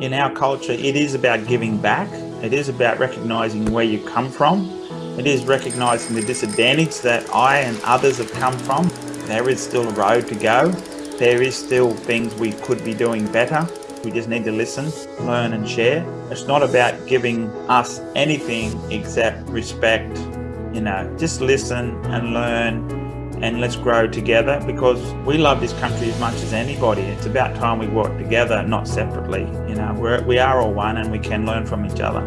in our culture, it is about giving back. It is about recognizing where you come from. It is recognizing the disadvantage that I and others have come from. There is still a road to go. There is still things we could be doing better. We just need to listen, learn and share. It's not about giving us anything except respect. You know, just listen and learn and let's grow together because we love this country as much as anybody. It's about time we work together, not separately. You know, we're, we are all one and we can learn from each other.